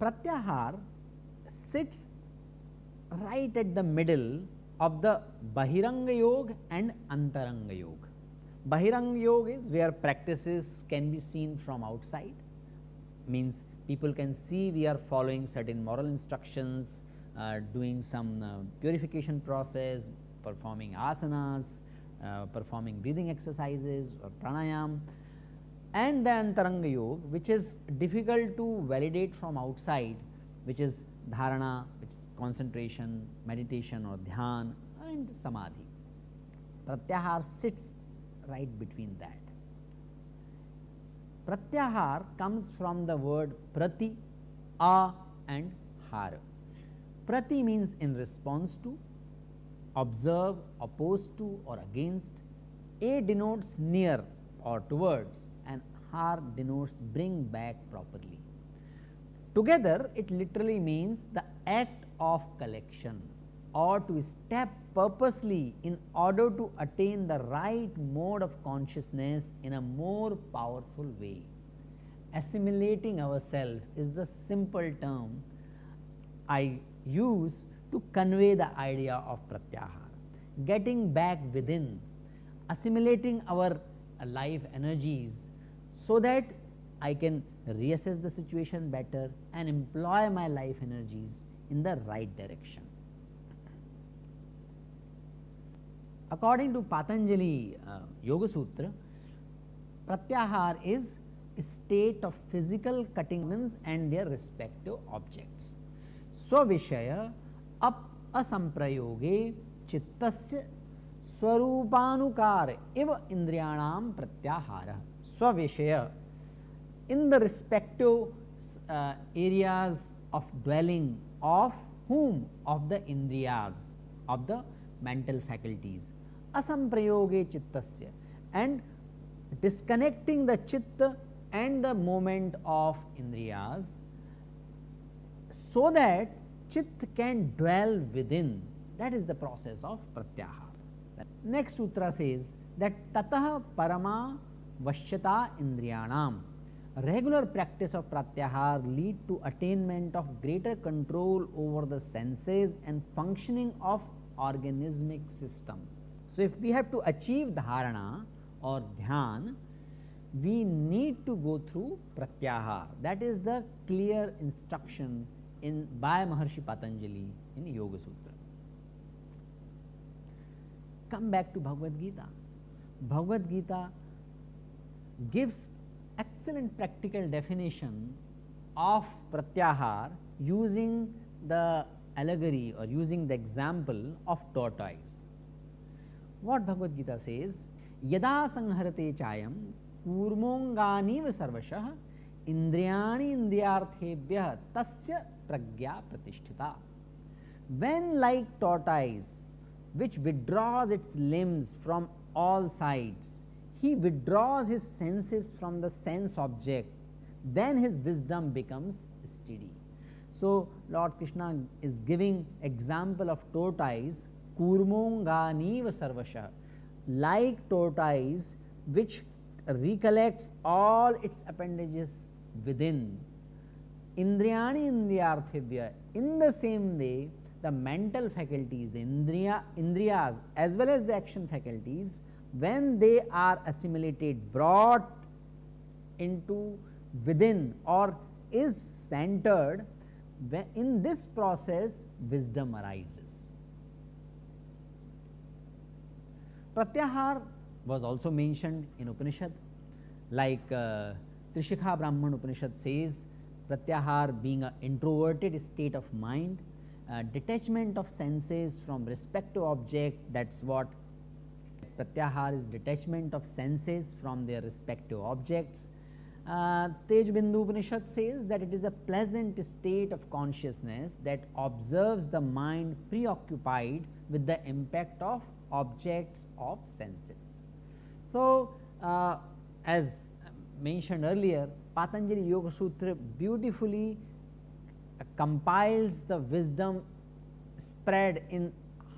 Pratyahar sits right at the middle of the Bahiranga Yoga and Antaranga Yoga. Bahiranga Yoga is where practices can be seen from outside, means people can see we are following certain moral instructions, uh, doing some uh, purification process, performing asanas, uh, performing breathing exercises or pranayam and the Antaranga Yoga which is difficult to validate from outside which is dharana, which is concentration, meditation or dhyan and samadhi. Pratyahar sits right between that. Pratyahar comes from the word prati, a and har. Prati means in response to, observe, opposed to or against. A denotes near or towards and har denotes bring back properly. Together it literally means the act of collection or to step purposely in order to attain the right mode of consciousness in a more powerful way. Assimilating ourselves is the simple term I use to convey the idea of pratyahar. Getting back within, assimilating our life energies so that I can reassess the situation better and employ my life energies in the right direction. According to Patanjali uh, Yoga Sutra, Pratyahar is state of physical cutting and their respective objects. Swavishaya ap asamprayoge chittasya swarupanukar iv indriyanam pratyahara. Swavishaya in the respective uh, areas of dwelling of whom of the indriyas of the mental faculties. Asamprayoge chittasya. And disconnecting the chitta and the moment of indriyas so that chit can dwell within. That is the process of pratyahar. Next sutra says that tatah parama vashyata indriyanam. Regular practice of pratyahar lead to attainment of greater control over the senses and functioning of organismic system. So, if we have to achieve dharana or dhyan, we need to go through pratyahar that is the clear instruction in by Maharshi Patanjali in Yoga Sutra. Come back to Bhagavad Gita. Bhagavad Gita gives excellent practical definition of pratyahar using the allegory or using the example of tortoise. What Bhagavad Gita says, yada sangharate chayam kurmonganiv sarvashah indriyani indriyarthebhyah tasya pragya pratishtita. When like tortoise which withdraws its limbs from all sides, he withdraws his senses from the sense object, then his wisdom becomes steady so lord krishna is giving example of tortoise kurmonganiva sarvasha like tortoise which recollects all its appendages within. Indriyani indriyarthibhya in the same way the mental faculties, the indriya, indriyas as well as the action faculties when they are assimilated brought into within or is centered in this process wisdom arises. Pratyahar was also mentioned in Upanishad like uh, Trishikha Brahman Upanishad says Pratyahar being an introverted state of mind, uh, detachment of senses from respective object that is what Pratyahar is detachment of senses from their respective objects. Uh, Tej Bindu Upanishad says that it is a pleasant state of consciousness that observes the mind preoccupied with the impact of objects of senses. So, uh, as mentioned earlier Patanjali Yoga Sutra beautifully compiles the wisdom spread in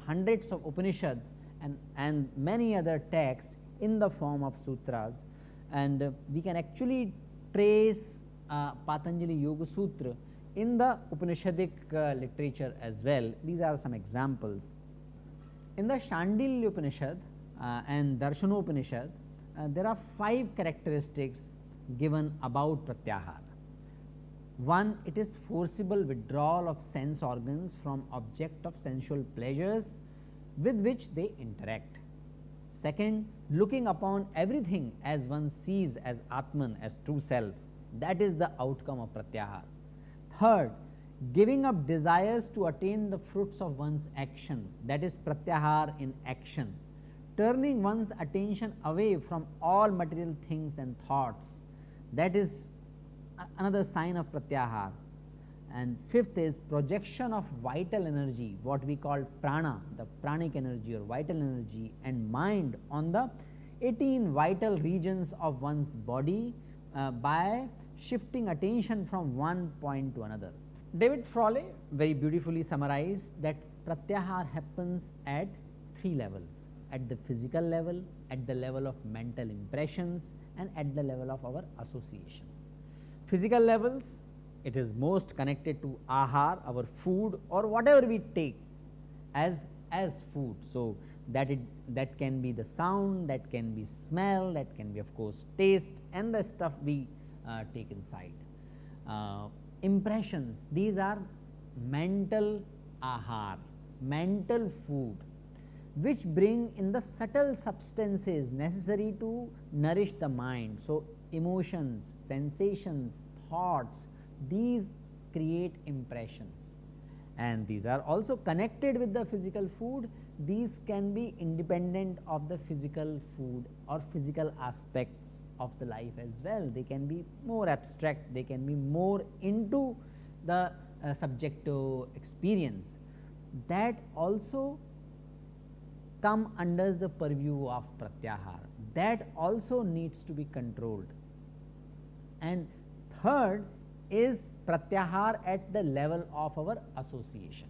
hundreds of Upanishad and, and many other texts in the form of sutras and uh, we can actually trace uh, Patanjali Yoga Sutra in the Upanishadic uh, literature as well. These are some examples. In the Shandilya Upanishad and Darshanopanishad, uh, there are five characteristics given about Pratyahar. One, it is forcible withdrawal of sense organs from object of sensual pleasures with which they interact. Second, looking upon everything as one sees as Atman, as true self, that is the outcome of Pratyahar. Third, giving up desires to attain the fruits of one's action, that is Pratyahar in action, turning one's attention away from all material things and thoughts, that is another sign of pratyahar and fifth is projection of vital energy what we call prana the pranic energy or vital energy and mind on the 18 vital regions of one's body uh, by shifting attention from one point to another. David Frawley very beautifully summarized that pratyahar happens at three levels at the physical level, at the level of mental impressions and at the level of our association physical levels it is most connected to ahar our food or whatever we take as as food. So, that it that can be the sound that can be smell that can be of course taste and the stuff we uh, take inside. Uh, impressions these are mental ahar mental food which bring in the subtle substances necessary to nourish the mind. So, emotions, sensations, thoughts, these create impressions and these are also connected with the physical food. These can be independent of the physical food or physical aspects of the life as well. They can be more abstract, they can be more into the uh, subjective experience. That also come under the purview of pratyahar that also needs to be controlled and third is pratyahar at the level of our association.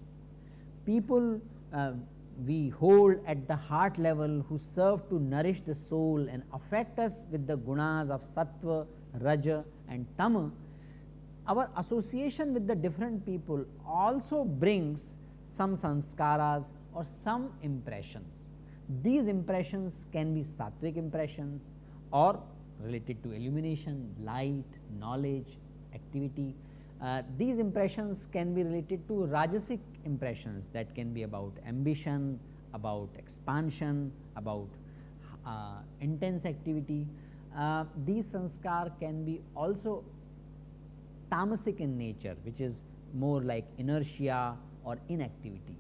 People uh, we hold at the heart level who serve to nourish the soul and affect us with the gunas of sattva, raja and tama, our association with the different people also brings some samskaras or some impressions. These impressions can be sattvic impressions or related to illumination, light, knowledge, activity. Uh, these impressions can be related to rajasic impressions that can be about ambition, about expansion, about uh, intense activity. Uh, these sanskar can be also tamasic in nature which is more like inertia or inactivity.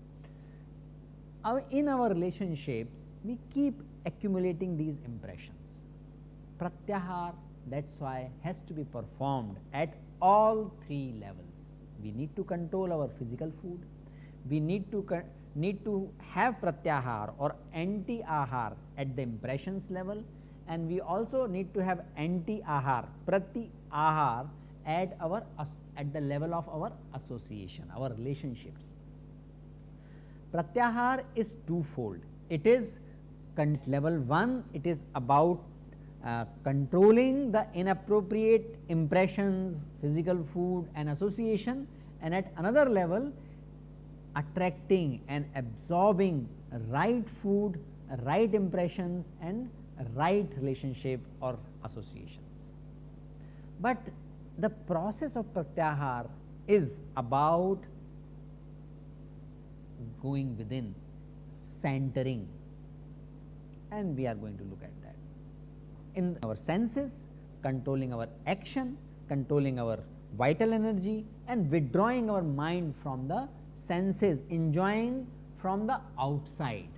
Our, in our relationships we keep accumulating these impressions pratyahar that is why has to be performed at all three levels. We need to control our physical food, we need to need to have pratyahar or anti ahar at the impressions level and we also need to have anti ahar prati ahar at our at the level of our association our relationships. Pratyahar is twofold it is level 1 it is about uh, controlling the inappropriate impressions, physical food and association and at another level attracting and absorbing right food, right impressions and right relationship or associations. But the process of pratyahar is about going within, centering and we are going to look at in our senses, controlling our action, controlling our vital energy and withdrawing our mind from the senses, enjoying from the outside.